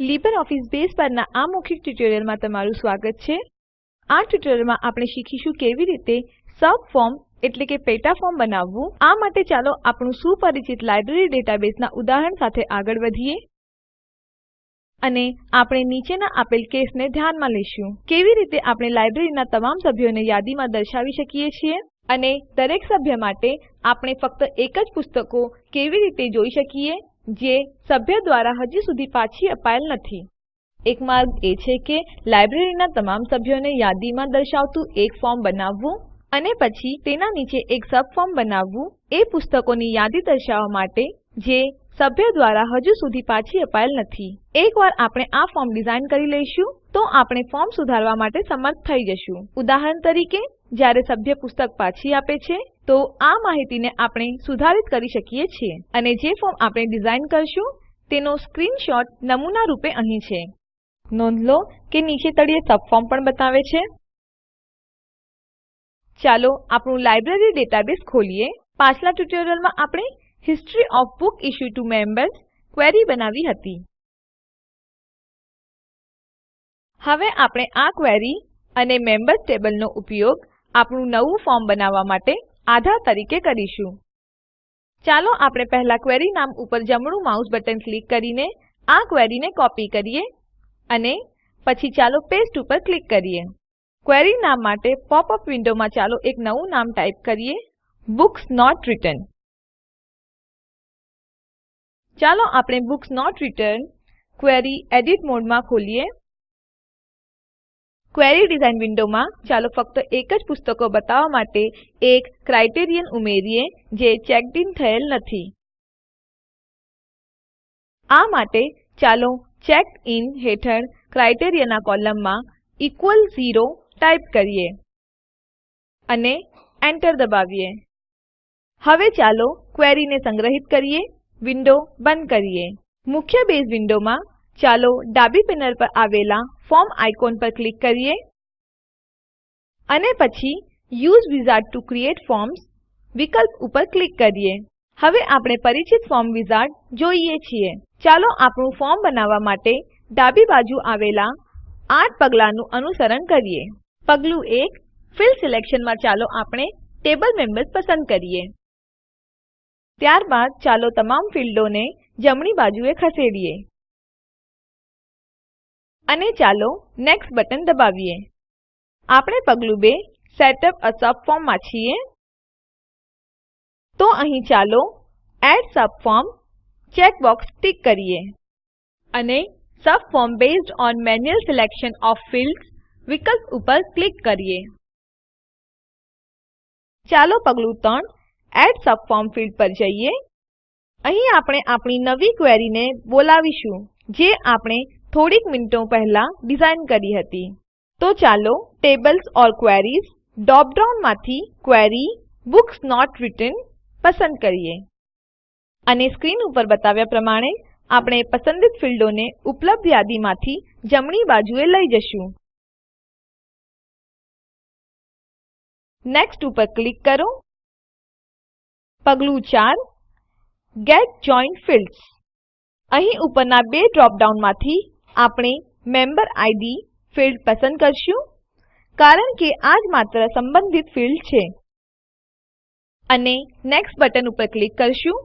LibreOffice Base પરના આ મૌખિક ટ્યુટોરીયલમાં તમારું સ્વાગત છે. આ ટ્યુટોરીયલમાં આપણે શીખીશું કેવી રીતે સબફોર્મ એટલે કે પેટા ફોર્મ બનાવવું. આ માટે ચાલો આપણું સુપરિચિત લાઇબ્રેરી ડેટાબેઝના ઉદાહરણ સાથે આગળ વધીએ. અને આપણે નીચેના આપેલ કેસને ધ્યાનમાં લઈશું. કેવી રીતે આપણે લાઇબ્રેરીના તમામ સભ્યોને યાદીમાં દર્શાવી શકીએ છીએ? અને દરેક સભ્ય માટે આપણે ફક્ત એક જ પુસ્તકો કેવી રીતે જોઈ શકીએ? જે સભ્ય દ્વારા હજી સુધી પાછી અપાયેલ નથી. એક માર્ગ એ છે કે લાઇબ્રેરીના તમામ સભ્યોને યાદીમાં દર્શાવતું એક ફોર્મ બનાવવું અને પછી તેના નીચે એક સબફોર્મ બનાવવું એ પુસ્તકોની યાદી દર્શાવવા માટે જે સભ્ય દ્વારા હજુ સુધી પાછી અપાયેલ નથી. એકવાર આપણે આ ફોર્મ ડિઝાઇન કરી લઈશું, તો આપણે ફોર્મ સુધારવા માટે સમર્થ થઈ જશું. ઉદાહરણ તરીકે, જ્યારે સભ્ય પુસ્તક પાછી આપે છે તો આ માહિતીને આપણે સુધારિત કરી શકીએ છીએ અને જે ફોર્મ આપણે ડિઝાઇન કરશું તેનો સ્ક્રીનશોટ નમૂના રૂપે અહીં છે. નોંધ લો કે નીચે તળિયે સબફોર્મ પણ બતાવે છે. ચાલો આપણું લાઇબ્રેરી ડેટાબેઝ ખોલીએ. પાછલા ટ્યુટોરીયલમાં આપણે history of book issue TO members query બનાવી હતી. હવે આપણે આ ક્વેરી અને મેમ્બર્સ ટેબલનો ઉપયોગ આપણું નવું ફોર્મ બનાવવા માટે આધાર તરીકે કરીશું. ચાલો આપણે પહેલા ક્વેરી નામ ઉપર જમણું માઉસ બટન ક્લિક કરીને આ ક્વેરીને કોપી કરીએ અને પછી ચાલો પેસ્ટ ઉપર ક્લિક કરીએ. ક્વેરી નામ માટે પોપ અપ વિન્ડોમાં ચાલો એક નવું નામ ટાઈપ કરીએ, બુક્સ નોટ રિટર્ન. ચાલો આપણે books not return query edit મોડમાં ખોલીએ. ક્વેરી ડિઝાઇન વિન્ડોમાં ચાલો ફક્ત એક જ પુસ્તકો બતાવવા માટે એક ક્રાઇટેરિયન ઉમેરીએ જે ચેક્ડ ઇન થયેલ નથી. આ માટે ચાલો ચેક્ડ ઇન હેઠળ ક્રાઇટેરિયનના કોલમમાં ઇક્વલ ઝીરો ટાઈપ કરીએ અને એન્ટર દબાવીએ. હવે ચાલો ક્વેરીને સંગ્રહિત કરીએ, વિન્ડો બંધ કરીએ. મુખ્ય બેઝ વિન્ડોમાં ચાલો ડાબી પેનલ પર આવેલા ફોર્મ આઇકોન પર ક્લિક કરીએ અને પછી USE wizard TO create forms વિકલ્પ ઉપર ક્લિક કરીએ. હવે આપણે પરિચિત ફોર્મ વિઝાર્ડ જોઈએ છીએ. ચાલો આપણું ફોર્મ બનાવવા માટે ડાબી બાજુ આવેલા આઠ પગલાંનું અનુસરણ કરીએ. પગલું 1 ફિલ્ડ સિલેક્શનમાં ચાલો આપણે ટેબલ મેમ્બર્સ પસંદ કરીએ. ત્યારબાદ ચાલો તમામ ફીલ્ડોને જમણી બાજુએ ખસેડીએ. અને ચાલો નેક્સ્ટ બટન દબાવીએ. આપણે પગલું 2 સેટઅપ એ સબફોર્મમાં છીએ. તો અહીં ચાલો એડ સબફોર્મ ચેકબોક્સ ટિક કરીએ. અને subform based on manual selection OF fields વિકલ્પ ઉપર ક્લિક કરીએ. ચાલો પગલું 3 એડ સબફોર્મ ફિલ્ડ પર જઈએ. અહીં આપણે આપણી નવી ક્વેરીને બોલાવીશું, જે આપણે થોડીક મિનિટો પહેલા ડિઝાઇન કરી હતી. તો ચાલો tables or queries drop down query books not return પસંદ કરીએ. અને સ્ક્રીન ઉપર બતાવ્યા પ્રમાણે આપણે પસંદિત ફીલ્ડોને ઉપલબ્ધ યાદીમાંથી જમણી બાજુએ લઈ જશું. નેક્સ્ટ ઉપર ક્લિક કરો. પગલું 4 ગેટ જોઇન્ડ ફિલ્ડ્સ અહીં ઉપરના બે ડ્રોપ ડાઉનમાંથી આપણે મેમ્બર આઈડી ફિલ્ડ પસંદ કરશું, કારણ કે આ જ માત્ર સંબંધિત ફિલ્ડ છે. અને નેક્સ્ટ બટન ઉપર ક્લિક કરશું.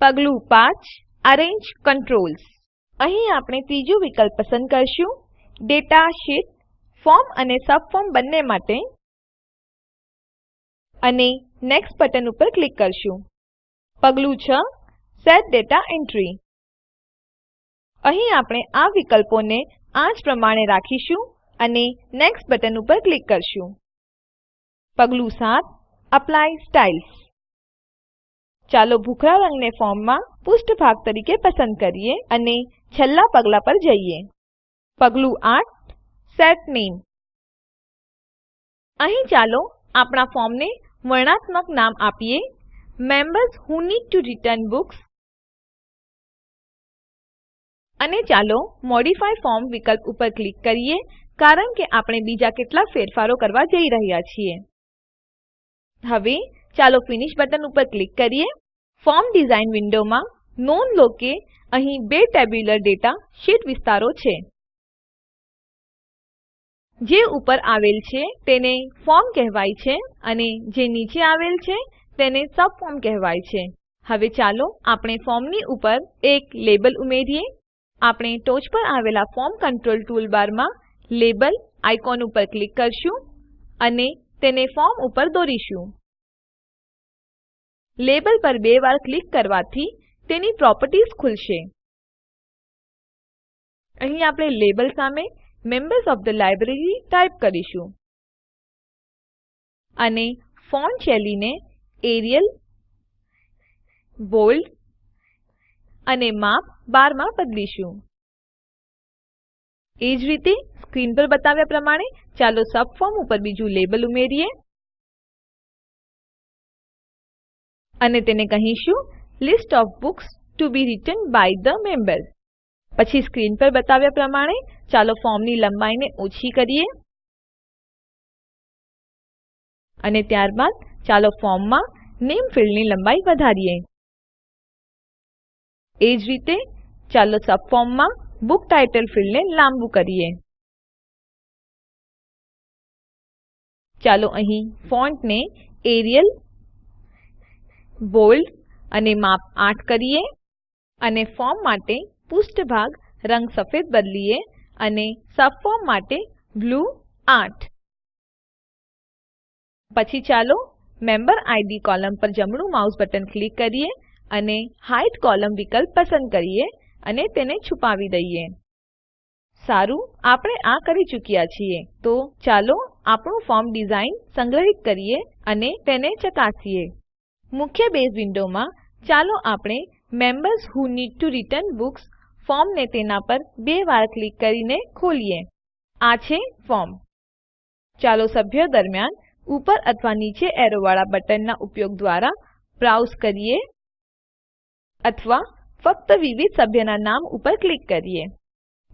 પગલું 5 અરેન્જ કંટ્રોલ્સ. અહીં આપણે ત્રીજું વિકલ્પ પસંદ કરશું, ડેટા શીટ, ફોર્મ અને સબફોર્મ બંને માટે. અને નેક્સ્ટ બટન ઉપર ક્લિક કરશું. પગલું 6 સેટ ડેટા એન્ટ્રી. અહીં આપણે આ વિકલ્પોને આ પ્રમાણે રાખીશું અને નેક્સ્ટ બટન ઉપર ક્લિક કરશું. પગલું 7 એપ્લાય સ્ટાઇલ્સ. ચાલો ભૂખરા રંગને ફોર્મમાં પૃષ્ઠભાગ તરીકે પસંદ કરીએ અને છેલ્લા પગલા પર જઈએ. પગલું 8 સેટ નામે. અહીં ચાલો આપણા ફોર્મને વર્ણનાત્મક નામ આપીએ. Members who need TO return books અને ચાલો મોડિફાય ફોર્મ વિકલ્પ ઉપર ક્લિક કરીએ, કારણ કે આપણે બીજા કેટલાક ફેરફારો કરવા જઈ રહ્યા છીએ. હવે ચાલો ફિનિશ બટન ઉપર ક્લિક કરીએ. ફોર્મ ડિઝાઇન વિન્ડોમાં નોંધ લો કે અહીં બે ટેબ્યુલર ડેટા શીટ વિસ્તારો છે. જે ઉપર આવેલ છે તેને ફોર્મ કહેવાય છે અને જે નીચે આવેલ છે તેને સબફોર્મ કહેવાય છે. હવે ચાલો આપણે ફોર્મની ઉપર એક લેબલ ઉમેરીએ. આપણે ટોચ પર આવેલા ફોર્મ કંટ્રોલ ટૂલબારમાં લેબલ આઇકોન ઉપર ક્લિક કરશું અને તેને ફોર્મ ઉપર દોરીશું. લેબલ પર બે વાર ક્લિક કરવાથી તેની પ્રોપર્ટીઝ ખુલશે. અહીં આપણે લેબલ સામે members of the library type કરીશું અને ફોન્ટ શૈલીને એરિયલ, બોલ્ડ અને માપ 12 માં બદલીશું. એ જ રીતે સ્ક્રીન પર બતાવ્યા પ્રમાણે ચાલો સબફોર્મ ઉપર બીજું લેબલ ઉમેરીએ અને તેને કહીશું list of books to be return by the member પછી સ્ક્રીન પર બતાવ્યા પ્રમાણે ચાલો ફોર્મની લંબાઈને ઓછી કરીએ અને ત્યારબાદ ચાલો ફોર્મમાં નેમ ફિલ્ડની લંબાઈ વધારીએ. એ જ રીતે, ચાલો સબફોર્મમાં બુક ટાઇટલ ફિલ્ડને લાંબુ કરીએ. ચાલો અહીં ફોન્ટને એરિયલ, બોલ્ડ અને માપ 8 કરીએ અને ફોર્મ માટે પૃષ્ઠભાગ રંગ સફેદ બદલીએ અને સબફોર્મ માટે બ્લુ 8 પછી ચાલો મેમ્બર આઈડી કોલમ પર જમણું માઉસ બટન ક્લિક કરીએ અને હાઇડ કોલમ્ન વિકલ્પ પસંદ કરીએ અને તેને છુપાવી દઈએ. સારું, આપણે આ કરી ચૂક્યા છીએ. તો ચાલો આપણું ફોર્મ ડિઝાઇન સંગ્રહિત કરીએ અને તેને ચકાસીએ. મુખ્ય બેઝ વિન્ડોમાં ચાલો આપણે members who need to return books ફોર્મને તેના પર બે વાર ક્લિક કરીને ખોલીએ. આ છે ફોર્મ. ચાલો સભ્યો દરમિયાન ઉપર અથવા નીચે એરોવાળા બટનના ઉપયોગ દ્વારા બ્રાઉઝ કરીએ. અથવા ફક્ત વિવિધ સભ્યના નામ ઉપર ક્લિક કરીએ.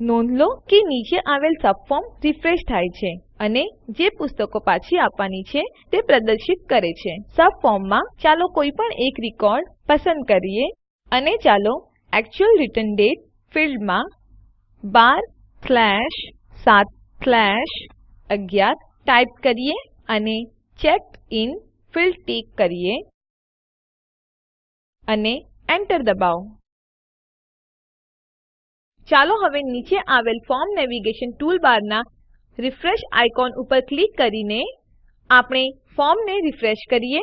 નોંધ લો કે નીચે આવેલ સબફોર્મ રિફ્રેશ થાય છે અને જે પુસ્તકો પાછી આપવાની છે તે પ્રદર્શિત કરે છે. સબફોર્મમાં ચાલો કોઈ પણ એક રેકોર્ડ પસંદ કરીએ અને ચાલો એક્ચ્યુઅલ રિટર્ન ડેટ ફિલ્ડમાં 12/7/11 ટાઈપ કરીએ અને ચેક્ડ ઇન ફિલ્ડ ટીક કરીએ. અને એન્ટર દબાવો. ચાલો હવે નીચે આવેલ ફોર્મ નેવિગેશન ટૂલબારના રિફ્રેશ આઇકોન ઉપર ક્લિક કરીને આપણે ફોર્મને રીફ્રેશ કરીએ.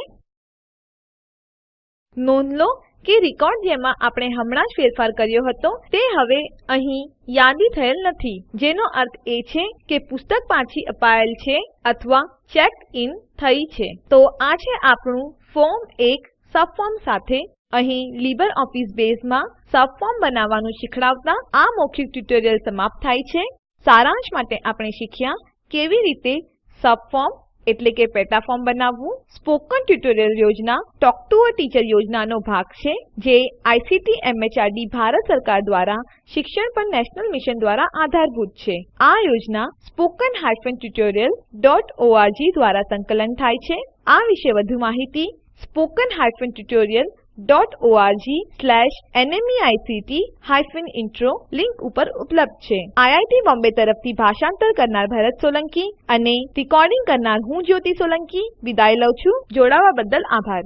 નોંધ લો કે રેકોર્ડ જેમાં આપણે હમણાં જ ફેરફાર કર્યો હતો તે હવે અહીં યાદી થયેલ નથી. જેનો અર્થ એ છે કે પુસ્તક પાછી અપાયેલ છે અથવા ચેક ઇન થઈ છે. તો આ છે આપણું ફોર્મ એક સબફોર્મ સાથે અહીં લીબરઓફીસ બેઝમાં સબફોર્મ બનાવવાનું શીખવાડતા આ મૌખિક ટ્યુટોરીયલ સમાપ્ત થાય છે. સારાંશ માટે આપણે શીખ્યા કેવી રીતે સબફોર્મ એટલે કે પેટા ફોર્મ બનાવવું. સ્પોકન ટ્યુટોરીયલ યોજના ટોક ટુ અ ટીચર યોજનાનો ભાગ છે, જે આઇસીટી, એમએચઆરડી, ભારત સરકાર દ્વારા શિક્ષણ પર નેશનલ મિશન દ્વારા આધારભૂત છે. આ યોજના spoken ઓઆરજી દ્વારા સંકલન થાય છે. આ વિશે વધુ માહિતી spoken tutorialorg ઇન્ટ્રો લીંક ઉપર ઉપલબ્ધ છે. આઈઆઈટી બોમ્બે તરફથી ભાષાંતર કરનાર ભરત સોલંકી અને રેકોર્ડીંગ કરનાર હું જ્યોતિ સોલંકી. વિદાય લઉં છું. જોડાવા બદ્દલ આભાર.